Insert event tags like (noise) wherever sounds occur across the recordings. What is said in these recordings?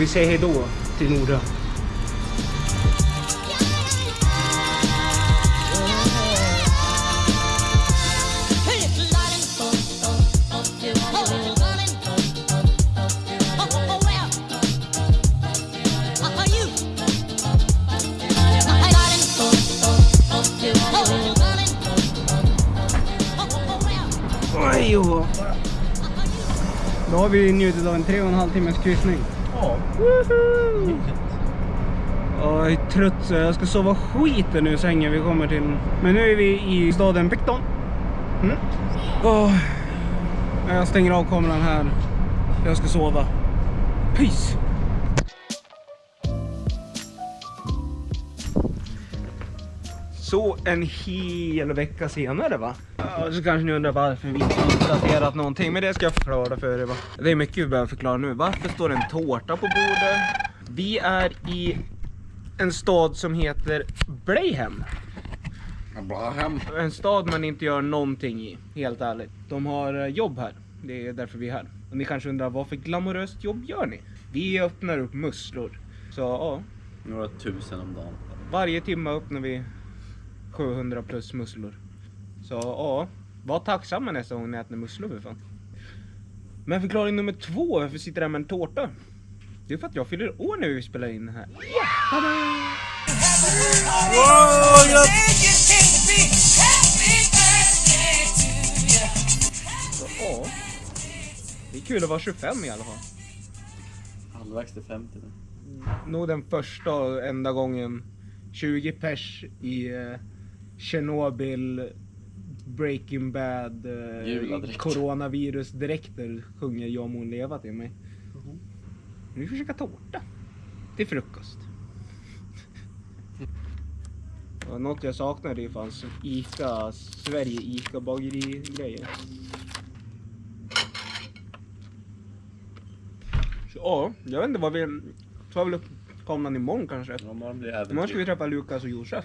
Vi säger hej då till Nordö. Oj, jo. Då har vi njutit av en tre och en halv timmes kryssning. Ja. Jag är trött så jag ska sova skiten ur sängen vi kommer till. Men nu är vi i staden Picton. Mm. Jag stänger av kameran här. Jag ska sova. Peace! Så en hel vecka senare va? Ja, så kanske ni undrar varför vi inte har uppdaterat någonting. Men det ska jag förklara för er va. Det är mycket vi behöver förklara nu. Varför står det en tårta på bordet? Vi är i en stad som heter Blayhem. Abraham. En stad man inte gör någonting i, helt ärligt. De har eh, jobb här. Det är därför vi är här. Och ni kanske undrar, vad för glamoröst jobb gör ni? Vi öppnar upp musslor. Så ja, Några tusen om dagen. varje timme öppnar vi 700 plus musslor. Så ja, var tacksamma nästa gång ni äter musslor för fan. Men förklaring nummer två, varför sitter jag här med en tårta? Det är för att jag fyller år när vi spelar in det här. Så, ja, det är kul att vara 25 i alla fall. Halvvägs till 50 nu. nog den första och enda gången 20 pers i eh, Chernobyl, Breaking Bad, eh, coronavirusdräkter sjunger Jag må leva till mig. Nu ska vi käka tårta till frukost. Och något jag saknar det fanns Ica, Sverige Ica bageri grejer. Så, ja, jag vet inte vad vi tar väl upp kameran imorgon kanske. Ja, imorgon blir det Imorgon ska vi träffa Lukas och Josef.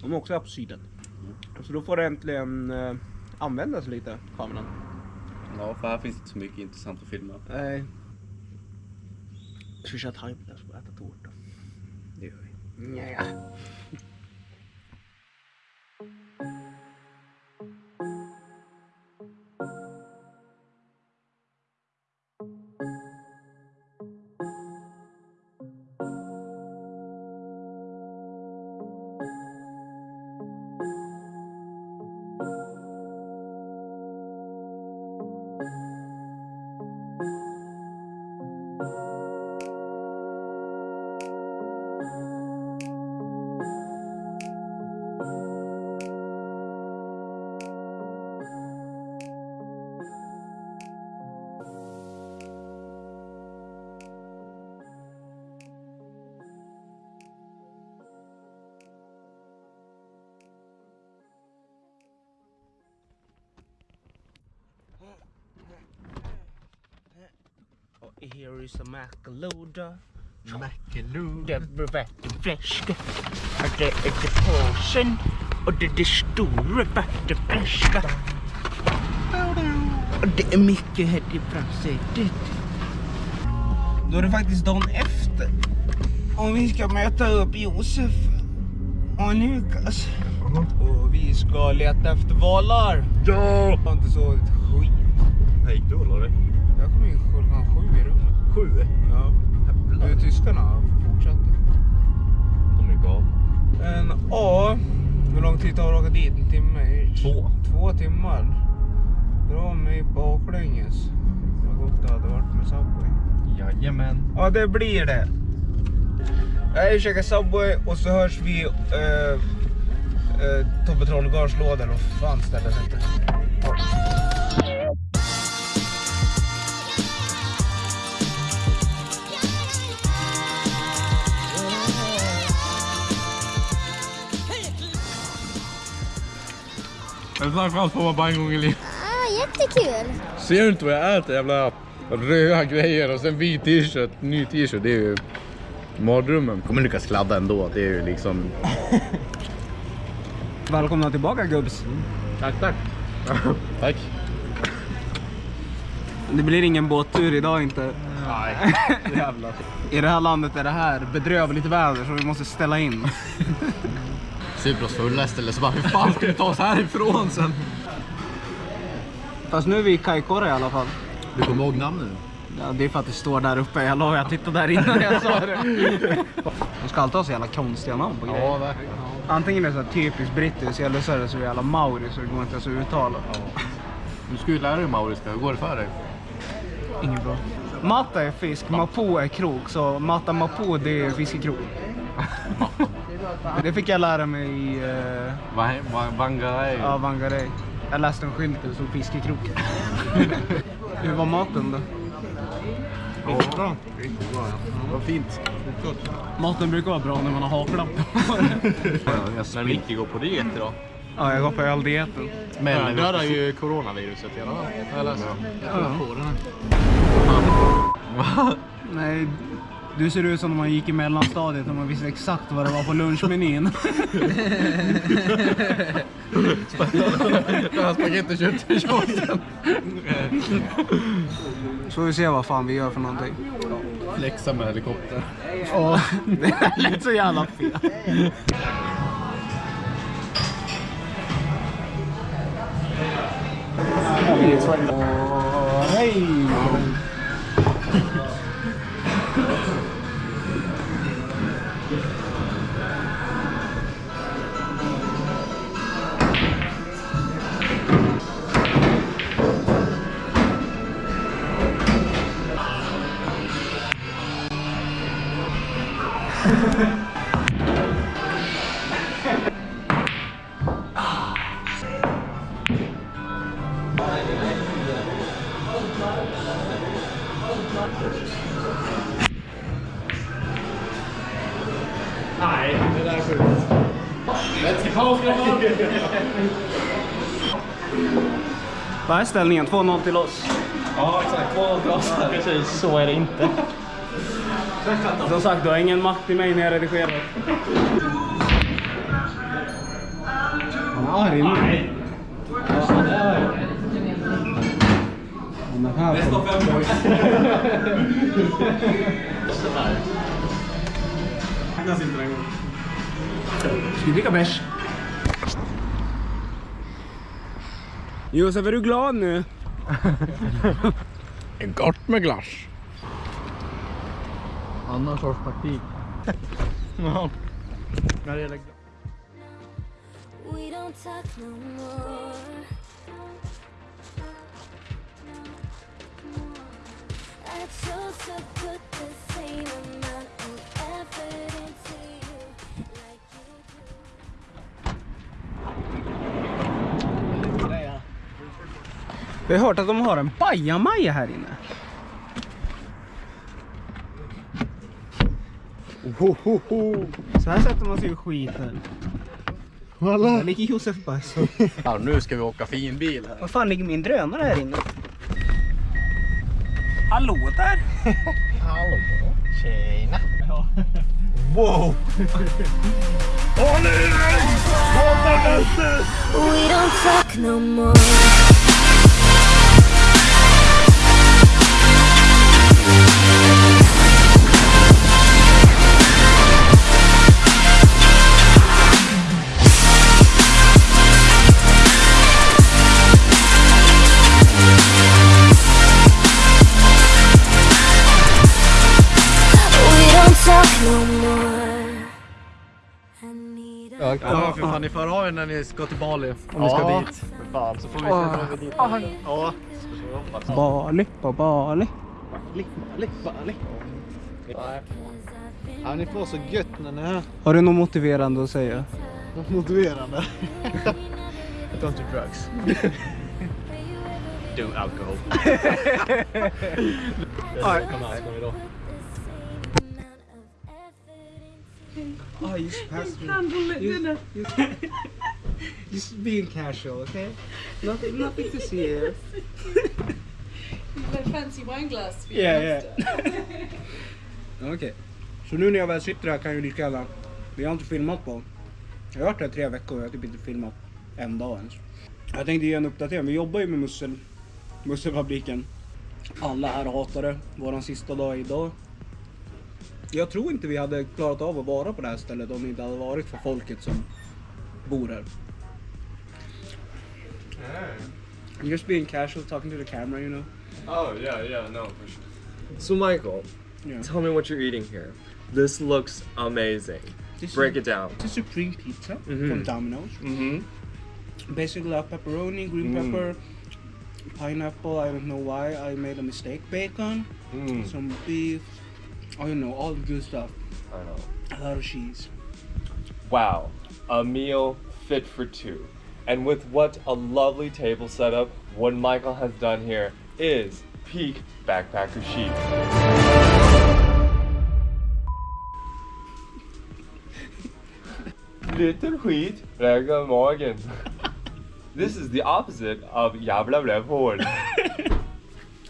De är också på syden. Så då får det äntligen eh, användas lite, kameran. Ja, för här finns inte så mycket intressant att filma. Nej. Ska vi köra timelapse och äta tårta? Det gör vi. Nja. Here is a macaloda. Det blir vattenfläska. Och det är det påsen. Och det är det stora vattenfläska. Och det är mycket här i framsätet. Då är det faktiskt dagen efter. Och vi ska möta upp Josef och Lukas. Och vi ska leta efter valar. Ja! Jag har inte sovit skit. Här gick du Sju? Ja. Du, tyskarna fortsatte. De är galna. Ja, hur lång tid tar det att åka dit? En timme? Två. Två timmar. Dra mig baklänges. Vad gott det hade varit med Subway. Jajamän. Ja, det blir det. Jag käkar Subway och så hörs vi äh, äh, Tobbe Trollgarns låda vad fan stället heter. En framförallt får man bara en gång i livet. Ah, jättekul! Ser du inte vad jag äter? Jävla röda grejer och sen vit t-shirt, ny t-shirt. Det är ju mardrömmen. Kommer lyckas kladda ändå. Det är ju liksom... (laughs) Välkomna tillbaka gubbs. Tack, tack. (laughs) Tack. Det blir ingen båttur idag inte. Nej, (laughs) jävlar. I det här landet är det här bedrövligt väder så vi måste ställa in. Cypros fullaste eller så bara, hur fan ska vi ta oss härifrån sen? Fast nu är vi i Kaikoura i alla fall. Du kommer ihåg namnet nu? Ja, det är för att det står där uppe. Jag lovar, jag tittade där innan jag sa det. (laughs) De ska alltid ha så jävla konstiga namn på grejer. Ja, verkligen. Antingen är det så typiskt brittiskt eller så är det så jävla mauri så det går inte ens att uttala. Du ska ju lära dig mauriska, hur går det för dig? Inget bra. Matta är fisk, mapo är krok. Så matta mapo det är fiskekrok. (laughs) det fick jag lära mig i uh, Vangarej. ja, Wangarei. Jag läste en skylt där det stod fiskekrok. (laughs) Hur var maten då? Riktigt bra. Riktigt bra, ja. Vad fint. Maten brukar vara bra när man har haklapp När Micke går på diet idag. Ja, jag går på öldieten. Men dödar ju coronaviruset i alla fall. Jag läste. Nej, du ser ut som när man gick i mellanstadiet och man visste exakt vad det var på lunchmenyn. (laughs) Spagetti och köttfärssåsen. Så vi ser vad fan vi gör för någonting. Flexa med helikopter. Ja, det lät så jävla fel. Åh, Vad är ställningen? 2-0 till oss. Ja, exakt. 2-0 till oss. Precis, så är det inte. Som sagt, du har ingen makt i mig när jag redigerar. Han är arg nu. Nej. Han är här. Bästa fem boys. Räknas inte den gången. Ska vi dricka bärs? Josef, är du glad nu? (laughs) Gott med glass. Annan sorts taktik. (laughs) Ja. När det gäller We don't talk no more. I chose to put the same amount of effort Vi har hört att de har en bajamaja här inne. Så här sätter man sig i skiten. Där ligger Josef bajs. Ja, nu ska vi åka finbil här. Vad fan ligger min drönare här inne? Hallå där! (laughs) Hallå. Tjena. Wow! We don't talk no more. Fan, ni får ha er när ni ska till Bali. Om ni ska dit. För fan, så får vi se när vi dit. Ja. Bali, på Bali. Ja, ni får så gött när ni är här. Har du något motiverande att säga? Motiverande. Don't do drugs. do alcohol. Kom här, ska vi då. Oh, just pass me. Just, just, just (laughs) being casual, okay? Nothing, nothing to see here. Like fancy wine glass. be Yeah, honest. (laughs) Okej. Så nu när jag väl sitter här kan jag ju lika gärna... Vi har inte filmat på... Jag har varit här tre veckor och jag har typ inte filmat en dag ens. Jag tänkte ge en uppdatering. Vi jobbar ju med mussel, musselfabriken. Alla här hatar det. Våran sista dag idag. Jag tror inte vi hade klarat av att vara på det här stället om det inte hade varit för folket som bor här. Just being casual, talking to the camera, you know. Oh yeah, yeah, no, for sure. So Michael, Yeah. tell me what you're eating here. This looks amazing. This Break is it down. it's a supreme pizza Mhm. from Domino's. Mm-hmm. Basically, a pepperoni, green Mm. pepper, pineapple. I don't know why I made a mistake. Bacon, Mm. some beef. I don't know, all the good stuff. I know. A lot of cheese. Wow, a meal fit for two. And with what a lovely table setup, what Michael has done here is peak backpacker chic. Skit, lägger magen. This is the opposite of jävla rövhål. (laughs)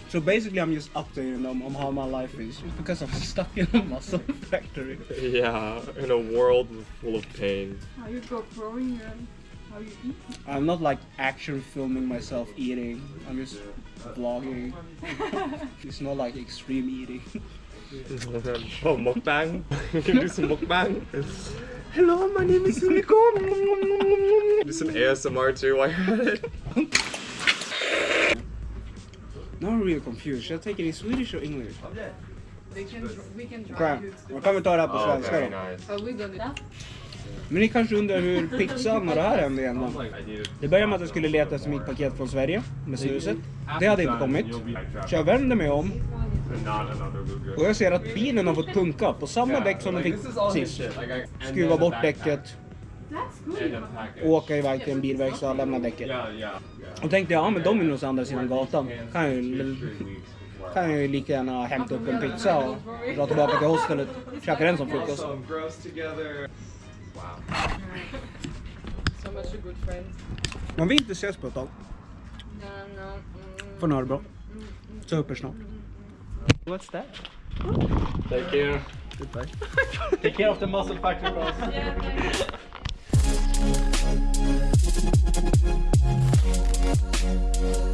So basically, I'm just updating them on how my life is, just because I'm (laughs) stuck in a muscle (laughs) factory. yeah, in a world full of pain. How you go growing and how you eat. I'm not like action filming myself eating. I'm just vlogging. (laughs) it's not like extreme eating. oh, mukbang. You can do some mukbang. Hello, my name is Unicorn. do some ASMR too while you're at it. Now I'm really confused. Should I take it in Swedish or English? They can, we can Okej, då to. kan vi ta det här på Oh, svenska very då. nice. Are we gonna? Men ni kanske undrar hur pizzan och det här hände igen då? Det började med att jag skulle leta efter mitt paket från Sverige med snuset. Det hade inte kommit. Så jag vänder mig om och jag ser att bilen har fått punka på samma däck som den fick sist. Skruva bort däcket. Åka iväg till en bilverkstad och lämna däcket. Och tänkte jag, ja men de är nog andra sidan gatan. Kan jag ju, kan jag ju lika gärna hämta upp en pizza och dra tillbaka till hostelet. Käka den som frukost. gross together. So much a good friend. Om vi inte ses på ett tag, no. Mm. får ni ha det bra. Supersnart. What's that? Take care. Take care of the muscle factory boss. Música